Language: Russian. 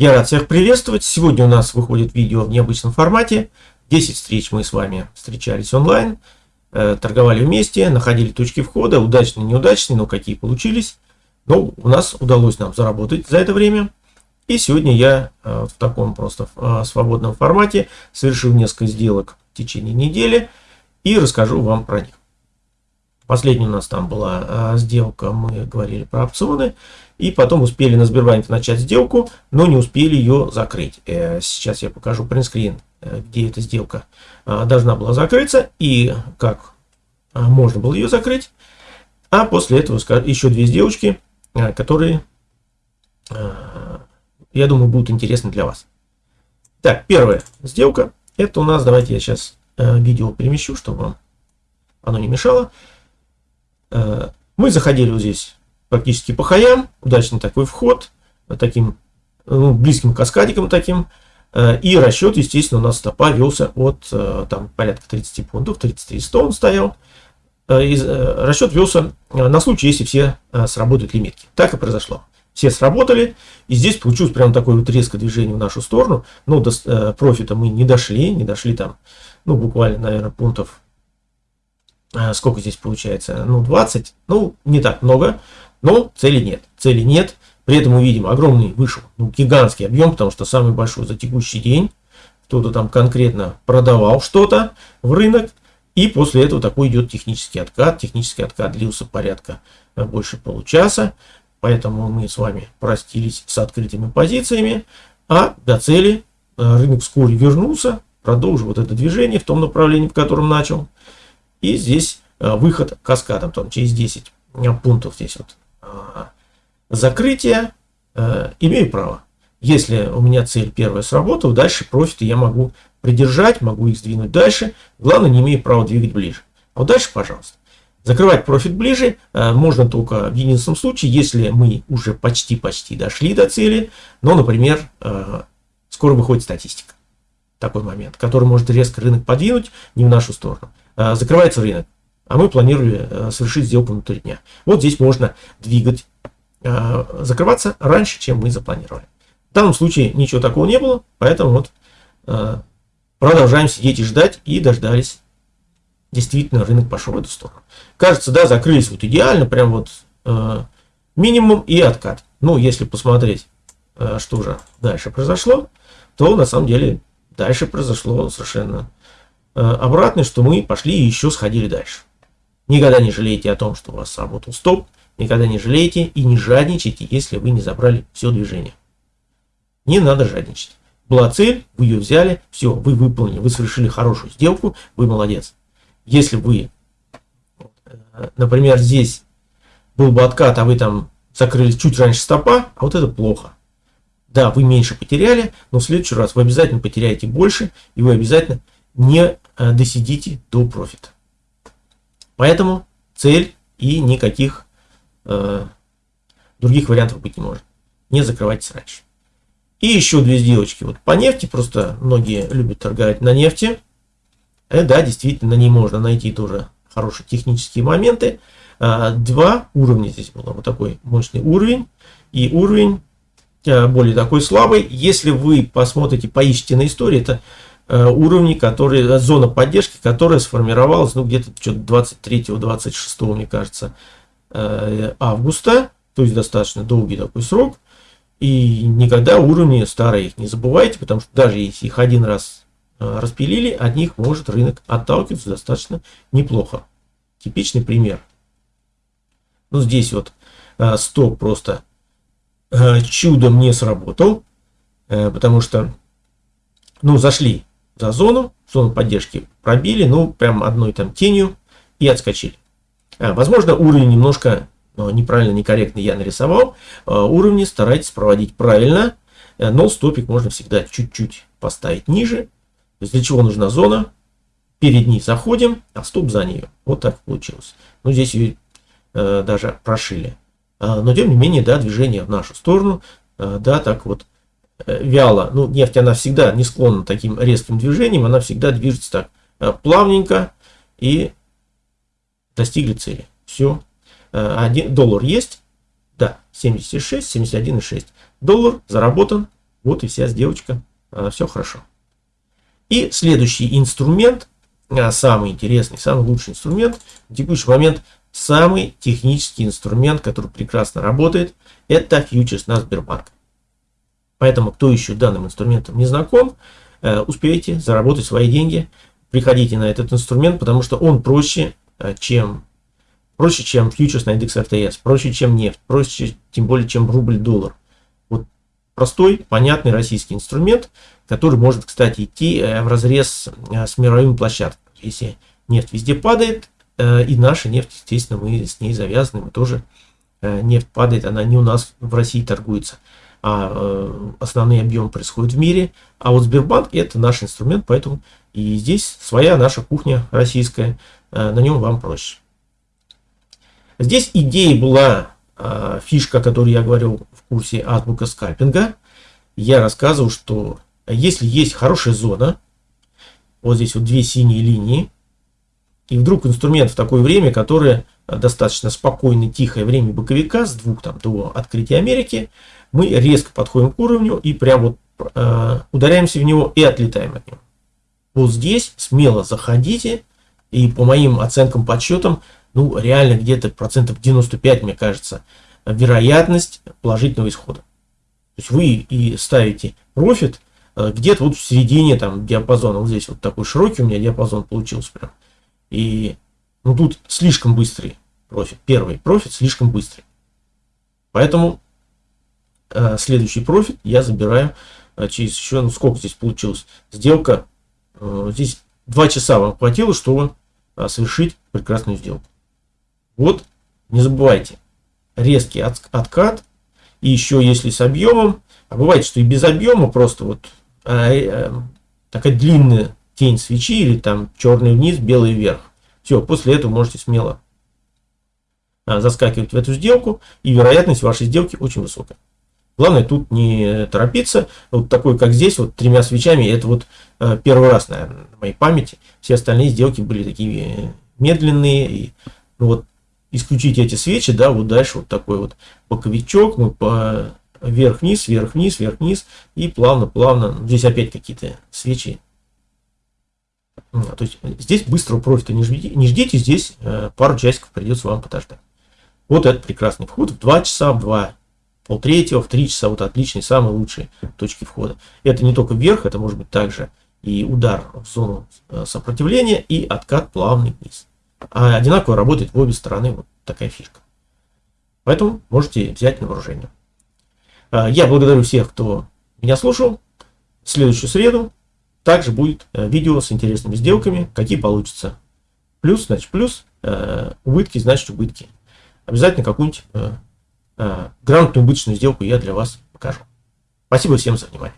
Я рад всех приветствовать. Сегодня у нас выходит видео в необычном формате. 10 встреч мы с вами встречались онлайн, э, торговали вместе, находили точки входа, удачные, неудачные, но какие получились. Но у нас удалось нам заработать за это время. И сегодня я э, в таком просто э, свободном формате совершил несколько сделок в течение недели и расскажу вам про них. Последняя у нас там была сделка, мы говорили про опционы. И потом успели на Сбербанке начать сделку, но не успели ее закрыть. Э, сейчас я покажу принтскрин, э, где эта сделка э, должна была закрыться и как можно было ее закрыть. А после этого еще две сделочки, которые, я думаю, будут интересны для вас. Так, первая сделка. Это у нас, давайте я сейчас видео перемещу, чтобы вам оно не мешало. Мы заходили вот здесь практически по хаям. Удачный такой вход, таким ну, близким каскадиком таким. Э, и расчет, естественно, у нас стопа велся от э, там, порядка 30 пунктов, 33 100 он стоял. Э, и расчет велся на случай, если все сработают лимитки. Так и произошло. Все сработали, и здесь получилось прям такое вот резкое движение в нашу сторону. Но до профита мы не дошли, не дошли там, ну, буквально, наверное, пунктов, сколько здесь получается, ну, 20, ну, не так много. Но цели нет. Цели нет. При этом мы видим огромный, вышел ну, гигантский объем, потому что самый большой за текущий день. Кто-то там конкретно продавал что-то в рынок. И после этого такой идет технический откат. Технический откат длился порядка э, больше получаса. Поэтому мы с вами простились с открытыми позициями. А до цели э, рынок вскоре вернулся, продолжил вот это движение в том направлении, в котором начал. И здесь э, выход каскадом, там через 10 пунктов здесь вот закрытие, э, имею право. Если у меня цель первая сработала, дальше профиты я могу придержать, могу их сдвинуть дальше. Главное, не имею права двигать ближе. А вот дальше, пожалуйста. Закрывать профит ближе э, можно только в единственном случае, если мы уже почти-почти дошли до цели, но, например, э, скоро выходит статистика. Такой момент, который может резко рынок подвинуть не в нашу сторону. Э, закрывается рынок а мы планировали э, совершить сделку внутри дня. Вот здесь можно двигать, э, закрываться раньше, чем мы запланировали. В данном случае ничего такого не было, поэтому вот продолжаем сидеть и ждать, и дождались. Действительно, рынок пошел в эту сторону. Кажется, да, закрылись вот идеально, прям вот минимум и откат. Ну, если посмотреть, что же дальше произошло, то на самом деле дальше произошло совершенно обратное, что мы пошли и еще сходили дальше. Никогда не жалейте о том, что у вас сработал стоп. Никогда не жалейте и не жадничайте, если вы не забрали все движение. Не надо жадничать. Была цель, вы ее взяли, все, вы выполнили, вы совершили хорошую сделку, вы молодец. Если вы, например, здесь был бы откат, а вы там закрылись чуть раньше стопа, а вот это плохо. Да, вы меньше потеряли, но в следующий раз вы обязательно потеряете больше, и вы обязательно не э, досидите до профита. Поэтому цель и никаких э, других вариантов быть не может. Не закрывайтесь раньше. И еще две сделочки вот по нефти. Просто многие любят торговать на нефти. Э, да, действительно, на ней можно найти тоже хорошие технические моменты. А, два уровня здесь было. Вот такой мощный уровень. И уровень а, более такой слабый. Если вы посмотрите, поищите на истории, это Э, уровни, которые, э, зона поддержки, которая сформировалась, ну, где-то что-то 23-26, мне кажется, э, августа, то есть достаточно долгий такой срок, и никогда уровни старые их не забывайте, потому что даже если их один раз распилили, от них может рынок отталкиваться достаточно неплохо. Типичный пример. Ну, здесь вот стоп просто чудом не сработал, потому что, ну, зашли за зону, зону поддержки пробили, ну, прям одной там тенью и отскочили. А, возможно, уровень немножко ну, неправильно, некорректно я нарисовал. А, уровни старайтесь проводить правильно, э, но стопик можно всегда чуть-чуть поставить ниже. Для чего нужна зона? Перед ней заходим, а стоп за нее. Вот так получилось. Ну, здесь ее э, даже прошили. А, но, тем не менее, да, движение в нашу сторону, э, да, так вот Э, вяло. Ну, нефть, она всегда не склонна таким резким движением, она всегда движется так э, плавненько и достигли цели. Все. Э, один доллар есть. Да, 76, 71,6. Доллар заработан. Вот и вся сделочка. Все хорошо. И следующий инструмент, самый интересный, самый лучший инструмент, в текущий момент самый технический инструмент, который прекрасно работает, это фьючерс на Сбербанк. Поэтому, кто еще данным инструментом не знаком, э, успейте заработать свои деньги, приходите на этот инструмент, потому что он проще, э, чем проще, чем фьючерс на индекс РТС, проще, чем нефть, проще, тем более, чем рубль-доллар. Вот простой, понятный российский инструмент, который может, кстати, идти э, в разрез с мировыми площадками. Если нефть везде падает, и наша нефть, естественно, мы с ней завязаны, мы тоже, нефть падает, она не у нас в России торгуется а э, основные объемы происходят в мире. А вот Сбербанк это наш инструмент, поэтому и здесь своя наша кухня российская, э, на нем вам проще. Здесь идея была э, фишка, которую я говорил в курсе азбука скальпинга. Я рассказывал, что если есть хорошая зона, вот здесь вот две синие линии, и вдруг инструмент в такое время, которое достаточно спокойное, тихое время боковика с двух там до открытия Америки, мы резко подходим к уровню и прям вот э, ударяемся в него и отлетаем от него. Вот здесь смело заходите, и по моим оценкам, подсчетам, ну реально где-то процентов 95, мне кажется, вероятность положительного исхода. То есть вы и ставите профит э, где-то вот в середине там диапазона. Вот здесь вот такой широкий у меня диапазон получился прям. И ну тут слишком быстрый профит. Первый профит слишком быстрый. Поэтому э, следующий профит я забираю э, через еще, ну сколько здесь получилось, сделка, э, здесь 2 часа вам хватило, чтобы э, совершить прекрасную сделку. Вот, не забывайте, резкий от, откат, и еще если с объемом, а бывает, что и без объема, просто вот э, э, такая длинная тень свечи, или там черный вниз, белый вверх. Все, после этого можете смело а, заскакивать в эту сделку, и вероятность вашей сделки очень высокая. Главное тут не торопиться. Вот такой, как здесь, вот тремя свечами, это вот э, первый раз, наверное, на моей памяти. Все остальные сделки были такие медленные. И, ну вот, исключить эти свечи, да, вот дальше вот такой вот боковичок, мы по вверх-вниз, вверх-вниз, вверх-вниз, и плавно-плавно, ну, здесь опять какие-то свечи. То есть здесь быстрого профита не ждите, не ждите здесь э, пару часиков придется вам подождать. Вот это прекрасный вход в 2 часа, в 2 полтретьего, в 3 часа, вот отличные, самые лучшие точки входа. Это не только вверх, это может быть также и удар в зону э, сопротивления и откат плавный вниз. А одинаково работает в обе стороны, вот такая фишка. Поэтому можете взять на вооружение. Э, я благодарю всех, кто меня слушал. В следующую среду также будет э, видео с интересными сделками, какие получатся. Плюс, значит плюс, убытки, значит убытки. Обязательно какую-нибудь грамотную убыточную сделку я для вас покажу. Спасибо всем за внимание.